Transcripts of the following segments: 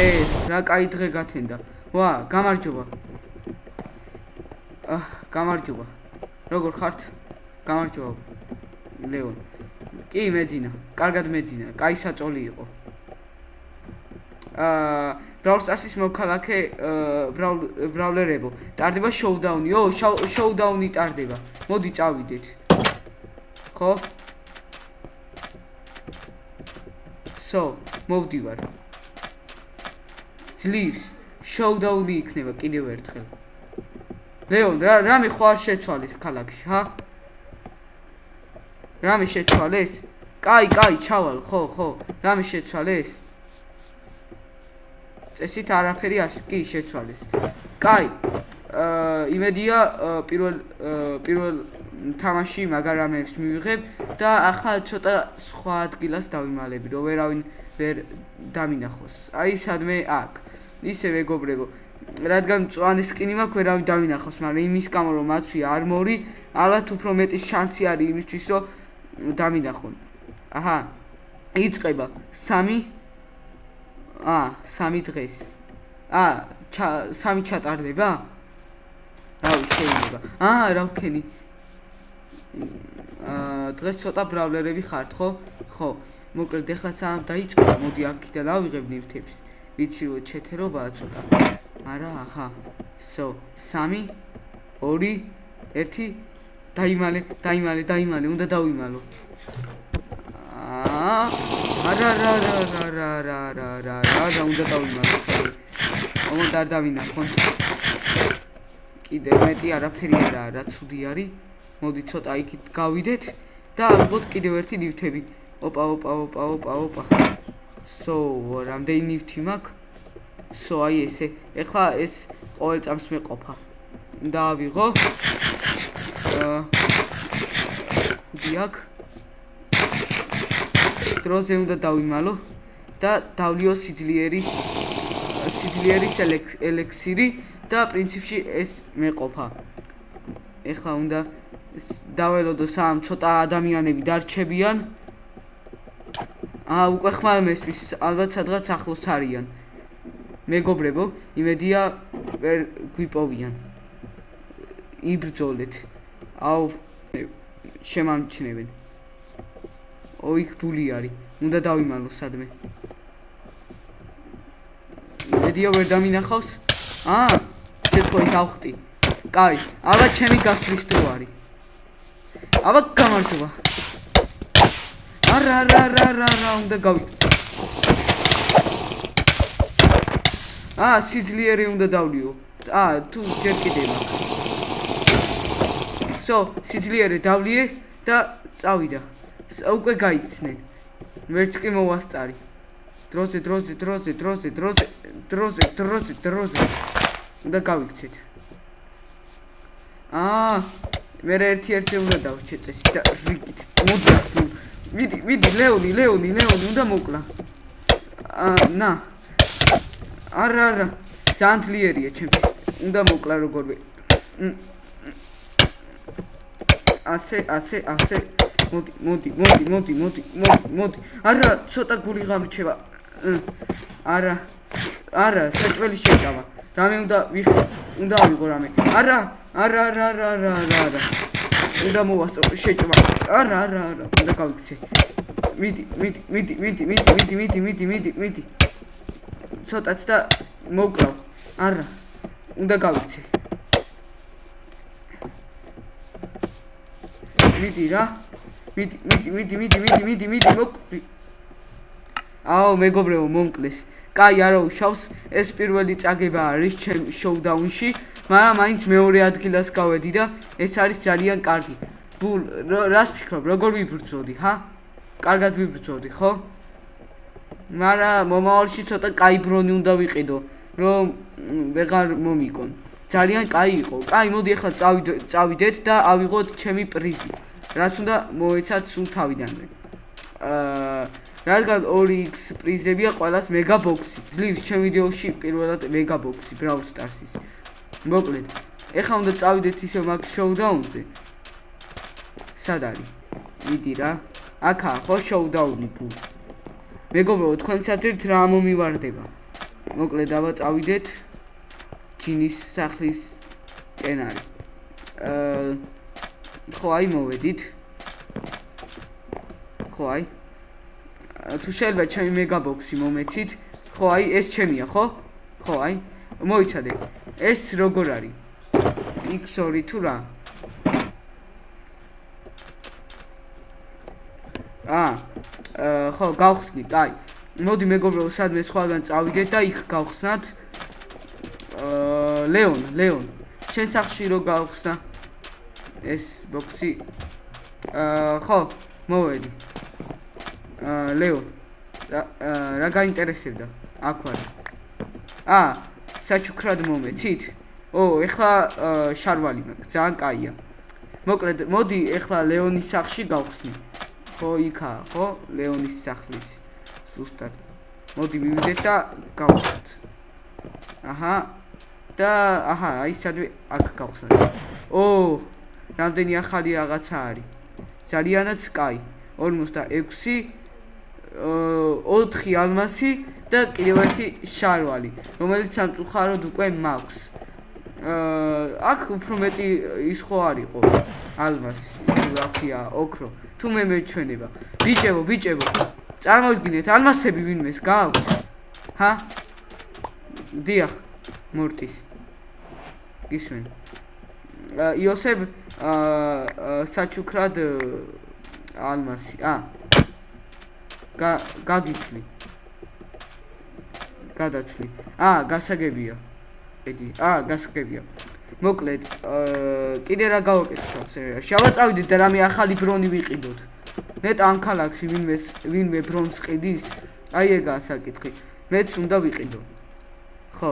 ეს რა кай დღე გათენდა. ვა, გამარჯობა. აა, გამარჯობა. როგორ ხართ? გამარჯობა. ლეონ. კი, მეძინა. კარგად მეძინა. кай საწოლი იყო. აა, ბრაულ სტარსის მოქალაქე ბრაულ ბრაულერებო. ტარდება შოუდაუნი. ო, შოუდაუნი ტარდება. მოდი წავიდეთ. ხო? სო, მოვდივარ. ძლივს შოუდაუნი იქნება კიდევ ერთხელ. ლეონ, რა რამე ხო არ შეცვალეს ქალაქში, ჰა? რამე შეცვალეს? კაი, კაი, ჩავალ, ხო, ხო. რამე შეცვალეს? წესით არაფერი არ კი შეცვალეს. კაი. აა იმედია პირველ პირველ თამაში მაგარამებს მივიღებ და ახლა ცოტა სხვა ადგილას დავიმალები, რომ ვერავინ ვერ დამინახოს. აი სადმე აქ. ისე მეგობრებო, რადგან წვანის სკინი მაქვს, ვერავინ დავინახოს, მაგრამ იმის გამო რომ მაცვი არმორი, ალბათ უფრო მეტი შანსი არის იმისთვის, რომ დამინახონ. აჰა. იწება 3 აა, 3 დღეს. აა, 3 ჩატარდება? რა შეიძლება? აა, რა ვქენი? დღეს ცოტა ბრავლერები ხართ, ხო? ხო. მოკლედ ეხლა სამ დაიწყო, მოდი აქიდან ავიღებ ნივთებს. ვიცი რომ ჩეთერობაა ცოტა. არა, აჰა. so 3 2 1 დაიმალე, დაიმალე, დაიმალე, უნდა დავიმალო. აა არა, რა, რა, რა, რა, რა, რა, რა, რა, რა, უნდა დავიმალო. ოღონდ არ დავინახონ. კიდე მეტი არაფერი არა, რა ცუდი არის. მოდი ცოტა იქით გავიდეთ და ალბათ კიდევ ერთი ნივთები. ოპა, ოპა, ოპა, ოპა, ოპა. so, რამდენი ნივთი მაქვს? so, აი ესე. ეხლა ეს ყოველ წამს მეყოფა. დაავიღო. აა დიაკ. დროზე უნდა დავიმალო და დავლიო სიძლიერი სიძლიერის ელექსირი და პრინციპში ეს მეყოფა. ეხლა უნდა დაველოდო სამ ცოტა ადამიანები დარჩებიან. აა უკვე ხმალ მესვის ალბათ სადღაც ახლოს არიან. მეგობრებო, იმედია ვერ გვიპოვიან. იბრძოლეთ. აუ შემამჩნევენ. ო იქ ბული არის. უნდა დავიმალო სადმე. იმედია ვერ დამინახავს. აა, შეთქოი დავხტი. კაი, აბა ჩემი გასვლის დრო არის. აბა გამარჯობა. არა რა რა რა რა უნდა გავიქცე. აა სიძლიერე უნდა დავლიო. აა თუ ჯერ კიდე მაქვს. so სიძლიერე დავლიე და წავიდა. უკვე გაიქცნენ. ვერც კი მოვასწარი. დროზე დროზე დროზე დროზე დროზე დროზე დროზე დროზე უნდა გავიქცეთ. აა მე ერთი ერთი უნდა დავჩე წესი და რიგით. მოდი. მიდი მიდი ლეონი ლეონი ლეონი უნდა მოკლა. აა ნა. არა არა. ძალიან ძლიერია ჩემი უნდა მოკლა როგორმე ასე ასე ასე. მოდი მოდი მოდი მოდი მოდი მოდი მოდი. არა ცოტა გული გამრჩება არა. არა საჭველი შეჭამა რამე უნდა ვიხო უნდა ავიღო რამე არა არა არა არა არა არა უნდა მოვასწრო შეჭმა არა არა არა უნდა გავიქცე მიდი მიდი მიდი მიდი მიდი მიდი მიდი მიდი მიდი ცოტაც და მოკლავ. არა. უნდა გავიქცე. მიდი რა. მიდი, მიდი, მიდი, მიდი, მიდი, მიდი, მოკლი. აო, მეგობრებო, მომკლეს. კაი არა უშავს ეს პირველი წაგება არის ჩემ შოუდაუნში მაგრამ მაინც მეორე ადგილას გავედი და ეს არის ძალიან კარგი. ბულ რას ფიქრობ? როგორ ვიბრძოდი ჰა? კარგად ვიბრძოდი ხო? მაგრამ მომავალში ცოტა კაი ბრონი უნდა ვიყიდო რომ ვეღარ მომიკონ. ძალიან კაი იყო. კაი მოდი ახლა წავიდეთ და ავიღოთ ჩემი პრიზი რაც უნდა მოეცათ სულ თავიდანვე. აა რადგან 2x პრიზებია ყოველას მეგა ბოქსი ძლივს ჩემ ვიდეოში პირველად მეგა ბოქსი brawl stars-ის მოკლედ. ეხლა უნდა წავიდეთ ისე მაგ შოუდაუნზე სად არის? მიდი რა. აქა ხო შოუდაუნი ბუ. მეგობრო თქვენ საძირთ რა მომივარდება? მოკლედ აბა წავიდეთ. ჯინის სახლის კენარი. აა ხო აი მოვედით. ხო აი თუ შეიძლება ჩემი მეგაბოქსი მომეცით ხო აი ეს ჩემია ხო? ხო აი მოიცადე. ეს როგორ არის? x2 თუ რა? აა ხო გავხსნით აი. მოდი მეგობრო სადმე სხვაგან წავიდეთ და იქ გავხსნათ. აა ლეონ ლეონ შენ სახში რო გავხსნა ეს ბოქსი? აა ხო მოვედი ლეო რა გაინტერესებდა? აქ ვარ აა საჩუქრად მომეცით ო ეხლა შარვალი მაქვს ძალიან კაია. მოკლედ მოდი ეხლა ლეონის სახში გავხსნი. ხო იქა ხო? ლეონის სახლიც. ზუსტად. მოდი მივიდეთ და გავხსნით აჰა. და აჰა აი სადვე აქ გავხსნით ო რამდენი ახალი რაღაცა არის. ძალიანაც კაი. 46 4 ალმასი და კიდევ ერთი შარვალი, რომელიც სამწუხაროდ უკვე მაქვს. აა აქ უფრო მეტი ის ხო არისო ალმასი, ლაფია, ოქრო. თუ მე მეჩვენება. ბიჭებო, ბიჭებო. წარმოგიდგინეთ, ალმასები ვინმეს გააქვს? ჰა? დიახ, მორტის. ისმენ. აა იოსებ აა საჩუქრად ალმასი. აა გაგიცლი. გადაცლი. აა, გასაგებია. ედი, აა, გასაგებია. მოკლედ, აა, კიდე რა გავაკეთოთ სერიაში? აბა წავიდეთ და რამე ახალი ბრონი ვიყიდოთ. ნეტ ამ ქალაქში ვინმე ვინმე ბრონს ყიდის? აი ეგაა საკითხი. მეც უნდა ვიყიდო. ხო.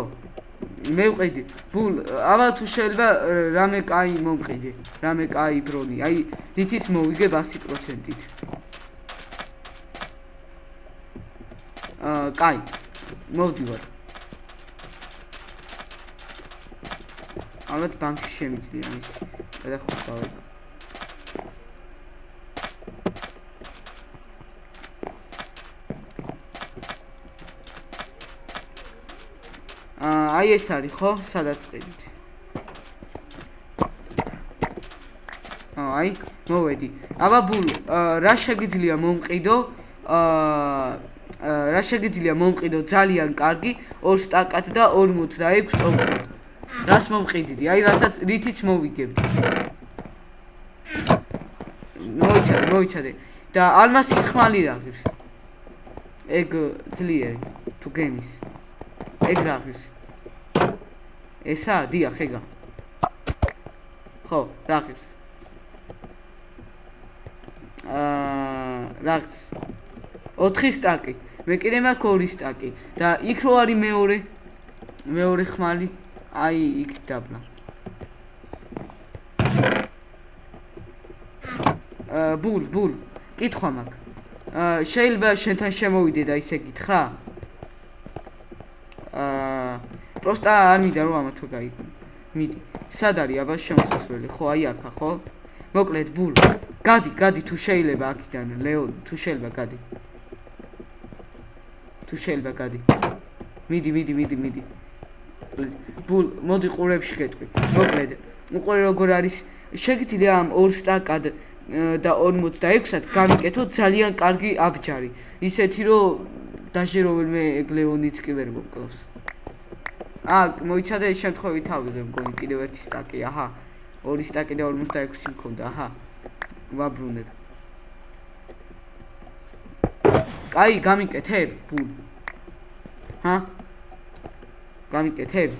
მე ვყიდი. ბულ, აბა თუ შეიძლება რამე კაი მომყიდე. რამე კაი ბრონი. აი, დითიც მოვიგე 100%-ით. კაი. მოვდივარ. ალბათ ბანკში შემიძლია ის. და აა, აი ეს არის ხო? სადაც ყიდით. აი, მოვედი. აბა ბულ, რა შეგიძლია მომყიდო? აა რა შეგიძლია მომყიდო ძალიან კარგი 2 სტაკად და 46 ოქრო. რას მომყიდიდი? აი რასაც რითიც მოვიგებდი. მოიცადე, მოიცადე. და ალმასის ხმალი რა ღირს? ეგ ძლიერი თუ გემის. ეგ რა ღირს? ესა დიახ ეგა. ხო, რა ღირს? აა რა ღირს? 4 სტაკი. მე კიდე მაქვს ორი სტაკი. და იქ რო არის მეორე მეორე ხმალი აი იქ დაბლა. აა ბულ ბულ. კითხვა მაქვს. აა შეიძლება შენთან შემოვიდე და ისე გითხრა? აა პროსტა არ მინდა რომ ამათო გაი მიდი. სად არის აბა შემოსასვლელი? ხო აი აქა ხო? მოკლედ ბულ. გადი გადი თუ შეიძლება აქიდან ლეო თუ შეიძლება გადი თუ შეიძლება გადი. მიდი მიდი მიდი მიდი. ბულ მოდი ყურებში გეტყვი. მოკლედ უყურე როგორ არის? შეგიძლია ამ 2 სტაკად და 46-ად გამიკეთო ძალიან კარგი აბჯარი. ისეთი რომ დაჟე რომელმე ეგლეონიც კი ვერ მოკლავს. აა მოიცადე ეს შემთხვევით ავიღე მგონი კიდევ ერთი სტაკი. აჰა. 2 სტაკი და 46 მქონდა. აჰა. ვაბრუნებ კაი გამიკეთებ. ბულ ჰა? გამიკეთებ.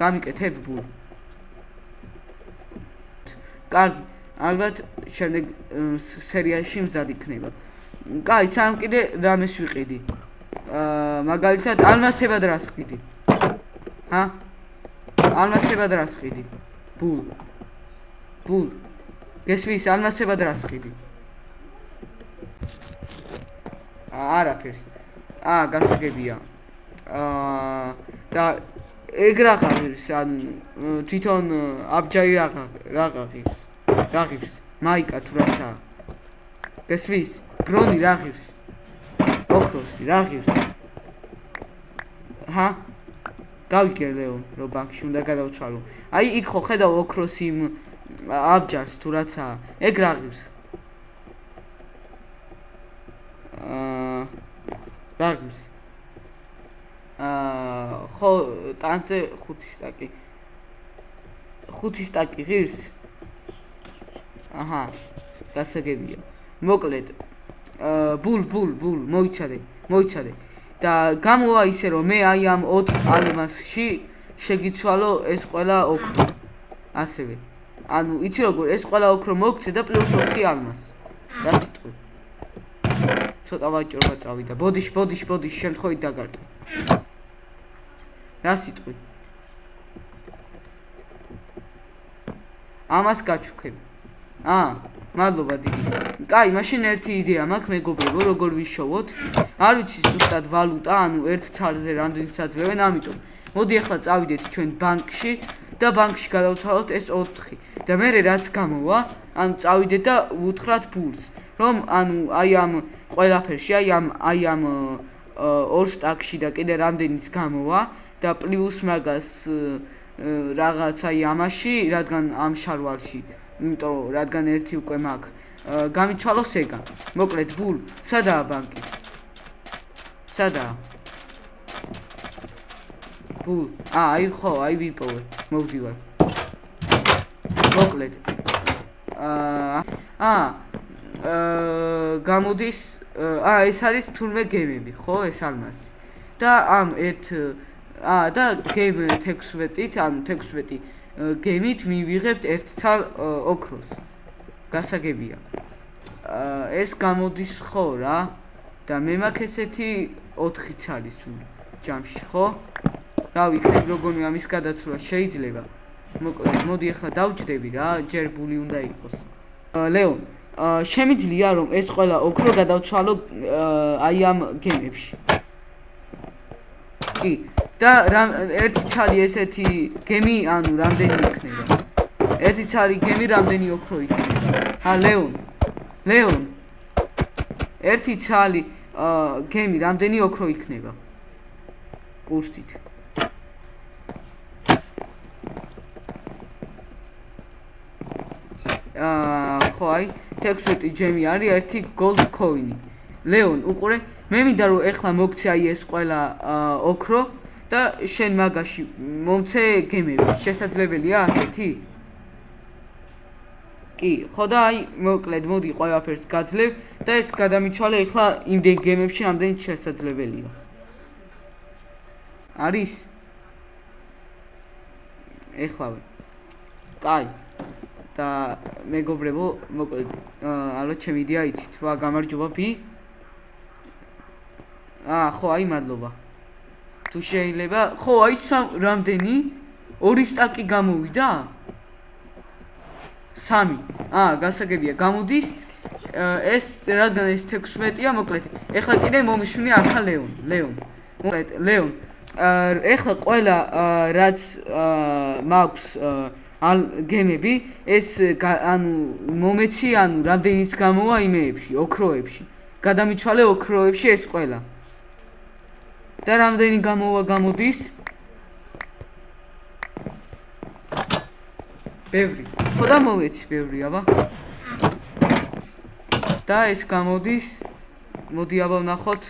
გამიკეთებ ბულ კარგი. ალბათ შემდეგ სერიაში მზად იქნება. კაი სამ კიდე რამეს ვიყიდი. აა მაგალითად ალმასებად რას ყიდი ჰა? ალმასებად რას ყიდი ბულ ბულ გესვის ალმასებად რას ყიდი არაფერს აა გასაგებია აა და ეგ რაღაც ან თვითონ აბჯაი რაღა რაღაცის რაღაცის მაიკა თუ რაცა გესვის? ბრონი რა ღირს? ოქროსი რა ღირს? ჰა? გავიგე ლეონ, რომ ბანკში უნდა გადავცვალო. აი იქ ხო ხედავ ოქროსი აბჯარს თუ რაცა, ეგ რა ღირს? აა რა ღირს? აა ხო ტანზე 5 სტაკი. 5 სტაკი ღირს? აჰა. გასაგებია. მოკლედ აა ბულ ბულ ბულ მოიცადე, მოიცადე. და გამოვა ისე რომ მე აი ამ 4 ალმასში შეგიცვალო ეს ყველა ოქრო. ასევე. ანუ იცი როგორ ეს ყველა ოქრო მოგცე და პლუს 4 ალმას. რა სიტყვი? ცოტა ვაჭრობა წავიდა. ბოდიშ, ბოდიშ, ბოდიშ, შემთხვევით დაგარტყე. რა სიტყვი? ამას გაჩუქებ. აა მადლობა დიდი. კაი, მაშინ ერთი იდეა მაქვს მეგობრებო, როგორ ვიშოვოთ? არ ვიცი ზუსტად ვალუტა, ანუ ერთ ცალზე რამდენი საძლევენ, ამიტომ მოდი ახლა წავიდეთ ჩვენ ბანკში და ბანკში გადავცვალოთ ეს 4. და მე რაც გამოვა, ანუ წავიდეთ და ვუთხრათ ფულს, რომ ანუ აი ამ ყველაფერში, აი ამ აი ამ ორ სტაკში და კიდე რამდენიც გამოვა და პლუს მაგას რაღაცა აი ამაში, რადგან ამ შარვალში იმიტომ რადგან ერთი უკვე მაქვს გამიცვალოს ეგა. მოკლედ ბულ სადაა ბანკი? სადაა? ბულ აა აი ხო აი ვიპოვე მოვდივარ. მოკლედ. აა აა გამოდის აა ეს არის თურმე გემები ხო ეს ალმასი და ამ ერთ აა და გემ 16-ით ანუ 16 გემით მივიღებთ ერთ ცალ ოქროს. გასაგებია. ეს გამოდის ხო რა? და მე მაქვს ესეთი 4 ცალი სულ ჯამში, ხო? რა ვიცი, როგორი ამის გადაცვლა შეიძლება. მოკლედ, მოდი ახლა დავჭდები რა, ჯერ ბული უნდა იყოს. ლეონ, შემიძლია რომ ეს ყველა ოქრო გადავცვალო აი ამ გემებში. კი, და ერთი ცალი ესეთი გემი, ანუ რამდენი იქნება? ერთი ცალი გემი რამდენი ოქრო იქნება? ა ლეონ. ლეონ. ერთი ცალი გემი რამდენი ოქრო იქნება? კურსით. აა ხო აი 16 ჯემი არის ერთი gold coin-ი. ლეონ, უყურე, მე მინდა რომ ეხლა მოგცე აი ეს ყველა ოქრო და შენ მაგაში მომცე გემები შესაძლებელია ასეთი? კი, ხო და აი მოკლედ მოდი ყველაფერს გაძლევ და ეს გადამიცვალე ახლა იმდენ გემებში ამდენ შესაძლებელია. არის? ეხლავე. კაი. და მეგობრებო, მოკლედ ალბათ ჩემი იდეა იცით, ვა გამარჯობა ფი? აა, ხო, აი მადლობა. თუ შეიძლება ხო აი სამ რამდენი? ორი სტაკი გამოვიდა? სამი. აა გასაგებია გამოდის? ეს რადგან ეს 16-ია მოკლედ ეხლა კიდე მომიშვენე ახლა ლეონ ლეონ. მოკლედ ლეონ ეხლა ყველა რაც მაქვს ალ გემები ეს ანუ მომეცი ანუ რამდენიც გამოვა იმეებში ოქროებში გადამიცვალე ოქროებში ეს ყველა და რამდენი გამოვა გამოდის? ბევრი. ხო და მოვეცი ბევრი, აბა. და ეს გამოდის. მოდი აბა ვნახოთ.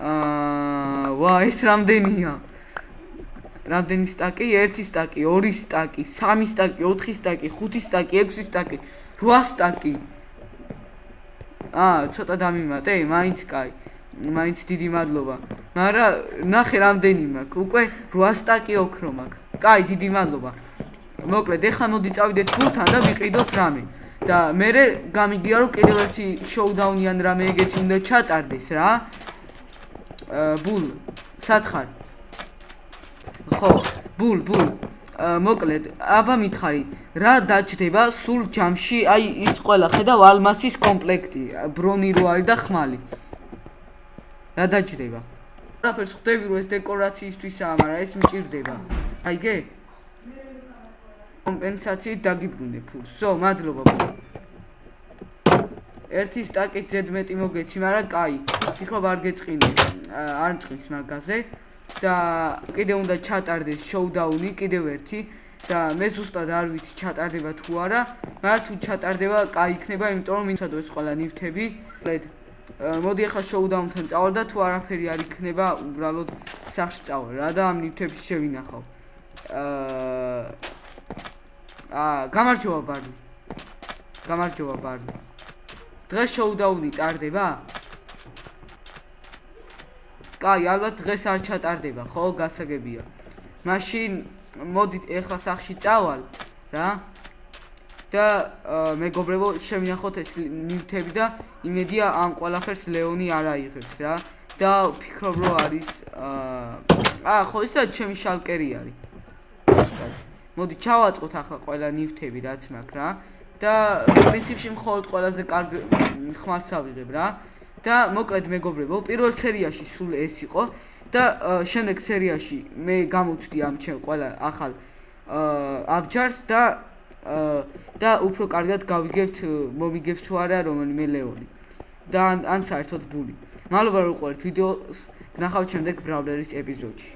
აა, ვა, ეს რამდენია? რამდენი სტაკი? 1 სტაკი, 2 სტაკი, 3 სტაკი, 4 სტაკი, 5 სტაკი, 6 სტაკი, 8 სტაკი. აა, ცოტა დამიმატე, მაინც კაი. მაინც დიდი მადლობა. მარა ნახე რამდენი მაქვს. უკვე 8 სტაკი ოქრო მაქვს. კაი, დიდი მადლობა. მოკლედ, ეხლა მოდი წავიდეთ ფულთან და ვიყიდოთ რამე. და მე გამიგია რომ კიდევ ერთი შოუდაუნი ან რამე ეგეთი უნდა ჩატარდეს რა. აა ბულ, სათხარ. ხო, ბულ, ბულ. მოკლედ, აბა მითხარი, რა დაჭდება სულ ჯამში? აი ის ყველა ხედავ ალმასის კომპლექტი, ბრონი რო არის და ხმალი. რა დაჭდება? რაფერს ხვდები რომ ეს დეკორაციისთვისაა, მაგრამ ეს მჭირდება. აიგე? კომპენსაციით დაგიბრუნე ფულს. სო, მადლობა. ერთი სტაკით ზედმეტი მოგეცი, მაგრამ კაი. ფიქრობ არ გეწყინე. არ მწყის მაგაზე. და კიდე უნდა ჩატარდეს შოუდაუნი, კიდევ ერთი. და მე ზუსტად არ ვიცი ჩატარდება თუ არა, მაგრამ თუ ჩატარდება, კაი იქნება, იმიტომ რომ მინცადო ეს ყველა ნივთები. ლედ მოდი ახლა შოუდაუნთან წავალ და თუ არაფერი არ იქნება, უბრალოდ სახში წავალ რა და ამ ნივთებს შევინახავ. აა აა გამარჯობა ბარნი. გამარჯობა ბარნი. დღეს შოუდაუნი ტარდება? კაი, ალბათ დღეს არ ჩატარდება, ხო, გასაგებია. მაშინ მოდით ეხლა სახში წავალ, რა? და მეგობრებო, შემინახოთ ეს ნივთები და იმედია ამ ყველაფერს ლეონი არ აიღებს, რა? და ფიქრობ რომ არის აა ხო ისა ჩემი შალკერი არის. მოდი ჩავაწყოთ ახლა ყველა ნივთები რაც მაქვს რა და პრინციპში მხოლოდ ყველაზე კარგი ხმარს ავიღებ რა. და მოკლედ მეგობრებო, პირველ სერიაში სულ ეს იყო და შემდეგ სერიაში მე გამოვწდი ამ ჩემ ყველა ახალ აბჯარს და და უფრო კარგად გავიგებთ მომიგებს თუ არა რომელიმე ლეონი და ან საერთოდ ბული. მადლობა რომ ყვერთ ვიდეოს, ნახავთ შემდეგ ბრავლერის ეპიზოდში.